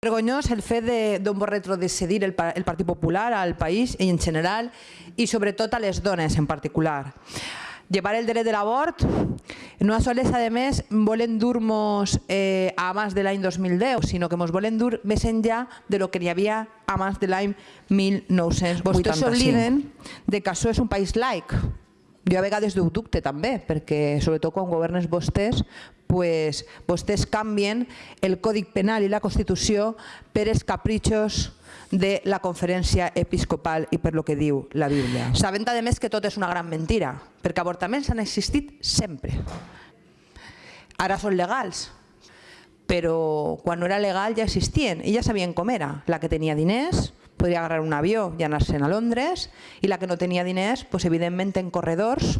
vergonyós el fet d'on vol retroceder el, el Partit Popular al país en general i sobretot a les dones en particular. Llevar el dret de l'abort, no sols a més volen dur-nos eh, abans de l'any 2010, sinó que ens volen dur més enllà de lo que hi havia abans de l'any 1985. Vostès s'obliden de que això és un país laic, jo a vegades ho dubte també, perquè sobretot quan governes vostès, pues, vostès canvien el Codi Penal i la Constitució per els capritxos de la conferència episcopal i per lo que diu la Bíblia. Sabent a més que tot és una gran mentira, perquè avortaments han existit sempre. Ara són legals, però quan no era legal ja existien i ja sabien com era. La que tenia diners, podria agarrar un avió i anar-se'n a Londres i la que no tenia diners, doncs, evidentment en corredors,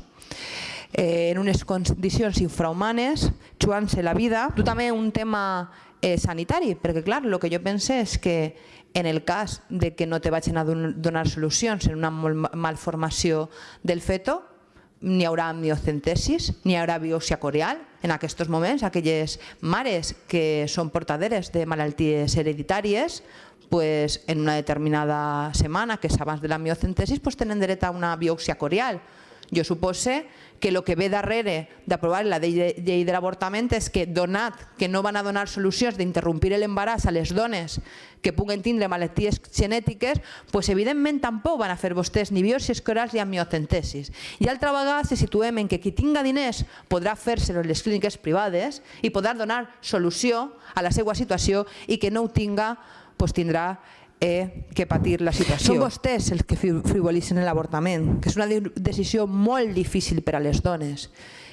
eh, en unes condicions infrahumanes, jugant-se la vida. Tu també un tema eh, sanitari, perquè clar, el que jo pense és que en el cas de que no te vagin a donar solucions en una malformació del feto, n'hi haurà amniocentesis, n'hi haurà biòpsia coreal. En aquests moments, aquelles mares que són portaderes de malalties hereditàries pues, en una determinada setmana, que és abans de la miocentesis, pues, tenen dret a una biòpsia corial. Jo supose que el que ve darrere d'aprovar la llei de l'avortament és que donat que no van a donar solucions d'interrompir l'embaràs a les dones que puguen tindre malalties genètiques, pues evidentment tampoc van a fer vostès ni biòpsies corals ni amniocentesis. I altra vegada se situem en que qui tinga diners podrà fer-se les clíniques privades i podrà donar solució a la seva situació i que no ho tinga pues, tindrà eh, que patir la situació. Són vostès els que frivolitzen l'avortament, que és una decisió molt difícil per a les dones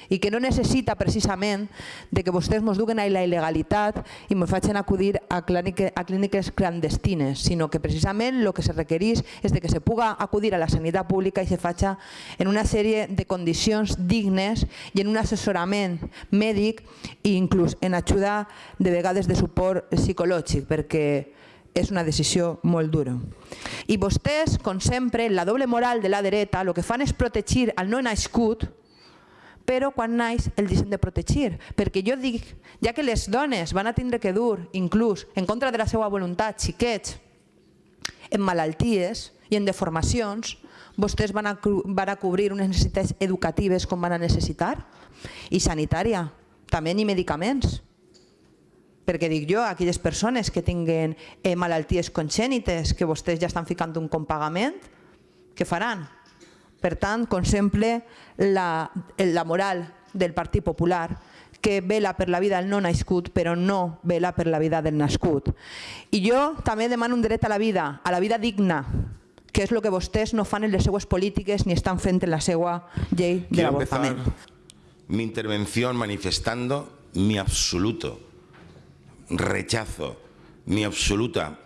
i que no necessita precisament de que vostès ens duguen a la il·legalitat i ens facin acudir a, clíniques, a clíniques clandestines, sinó que precisament el que se requereix és de que se puga acudir a la sanitat pública i se faci en una sèrie de condicions dignes i en un assessorament mèdic i inclús en ajuda de vegades de suport psicològic, perquè és una decisió molt dura. I vostès, com sempre, la doble moral de la dreta, el que fan és protegir el no nascut, però quan naix el deixen de protegir. Perquè jo dic, ja que les dones van a tindre que dur, inclús en contra de la seva voluntat, xiquets, en malalties i en deformacions, vostès van a, van a cobrir unes necessitats educatives com van a necessitar i sanitària, també ni medicaments perquè dic jo, aquelles persones que tinguen eh, malalties congènites que vostès ja estan ficant un compagament, què faran? Per tant, com sempre, la, la moral del Partit Popular que vela per la vida del no nascut però no vela per la vida del nascut. I jo també demano un dret a la vida, a la vida digna, que és el que vostès no fan en les seues polítiques ni estan fent en la seva llei de l'avortament. mi intervención manifestando mi absoluto rechazo, mi absoluta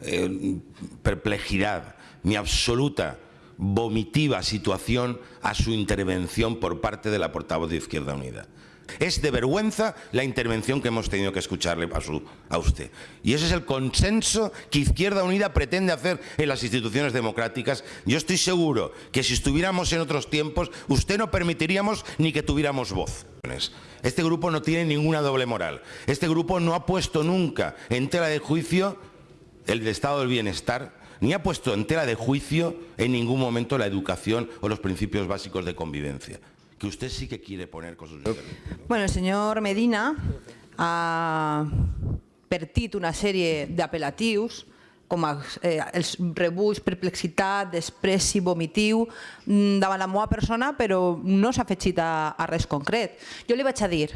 eh, perplejidad, mi absoluta vomitiva situación a su intervención por parte de la portavoz de Izquierda Unida. Es de vergüenza la intervención que hemos tenido que escucharle a, usted. Y ese es el consenso que Izquierda Unida pretende hacer en las instituciones democráticas. Yo estoy seguro que si estuviéramos en otros tiempos, usted no permitiríamos ni que tuviéramos voz. Este grupo no tiene ninguna doble moral. Este grupo no ha puesto nunca en tela de juicio el estado del bienestar, ni ha puesto en tela de juicio en ningún momento la educación o los principios básicos de convivencia que usted sí que quiere poner con sus Bueno, el señor Medina ha pertit una sèrie d'apel·latius com a, eh, els rebuig, perplexitat, despreci, vomitiu mm, davant la meva persona, però no s'ha afegit a, a res concret. Jo li vaig a dir,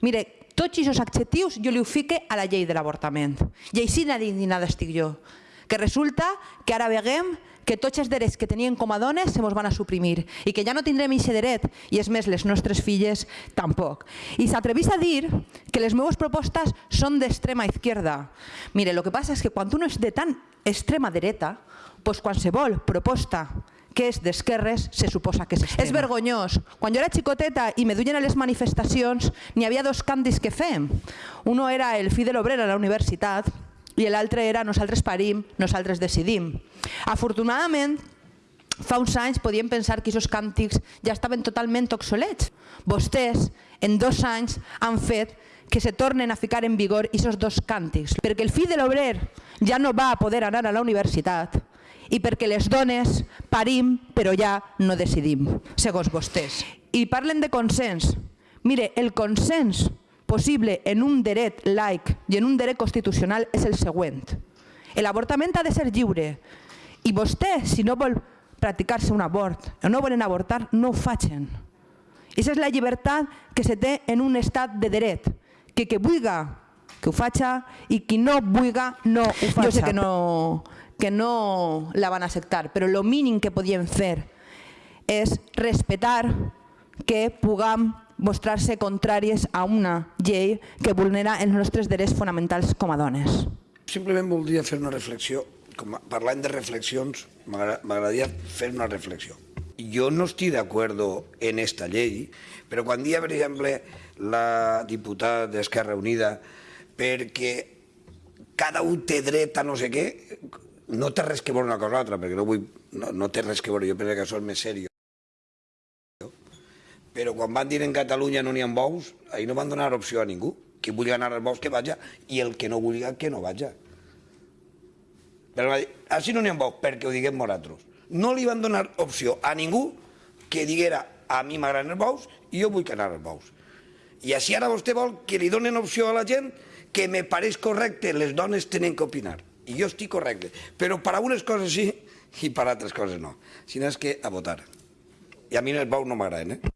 mire, tots aquests adjectius jo li ho a la llei de l'avortament. I així indignada estic jo. Que resulta que ara veguem que tots els drets que tenien com a dones se mos van a suprimir i que ja no tindrem aquest dret i és més, les nostres filles tampoc. I s'atrevís a dir que les meves propostes són d'extrema izquierda. Mire, el que passa és que quan uno és de tan extrema dreta, pues qualsevol proposta que és d'esquerres se suposa que és extrema. És vergonyós. Quan jo era xicoteta i me duien a les manifestacions, n'hi havia dos canvis que fem. Uno era el fi de l'obrer a la universitat i l'altre era nosaltres parim, nosaltres decidim. Afortunadament, fa uns anys podíem pensar que aquests càntics ja estaven totalment obsolets. Vostès, en dos anys, han fet que se tornen a ficar en vigor aquests dos càntics, perquè el fill de l'obrer ja no va a poder anar a la universitat i perquè les dones parim però ja no decidim, segons vostès. I parlen de consens. Mire, el consens possible en un dret laic i en un dret constitucional és el següent. L'avortament ha de ser lliure i vostè, si no vol practicar-se un abort o no volen avortar, no ho facin. Aquesta és la llibertat que se té en un estat de dret, que que vulga que ho faça i qui no vulga no ho faça. Jo sé que no, que no la van acceptar, però el mínim que podien fer és respetar que puguem mostrar-se contràries a una llei que vulnera els nostres drets fonamentals com a dones. Simplement voldria fer una reflexió. Com parlant de reflexions, m'agra- m'agradaria fer una reflexió. Jo no estic d'acord en esta llei, però quan dia, per exemple, la diputada d'Esquerra Unida perquè cada un té dret a no sé què, no té res que veure una cosa o l'altra, perquè no, vull, no, no té res que veure, jo penso que això és més seriós. Però quan van dir en Catalunya no n'hi ha bous, ahir no van donar opció a ningú. Qui vulgui anar als bous que vaja i el que no vulgui que no vaja. Però va dir, així no n'hi ha bous, perquè ho diguem nosaltres. No li van donar opció a ningú que diguera a mi m'agraden els bous i jo vull anar als bous. I així ara vostè vol que li donen opció a la gent que me pareix correcte, les dones tenen que opinar. I jo estic correcte. Però per a unes coses sí i per altres coses no. Si no és que a votar. I a mi els bous no m'agraden, eh?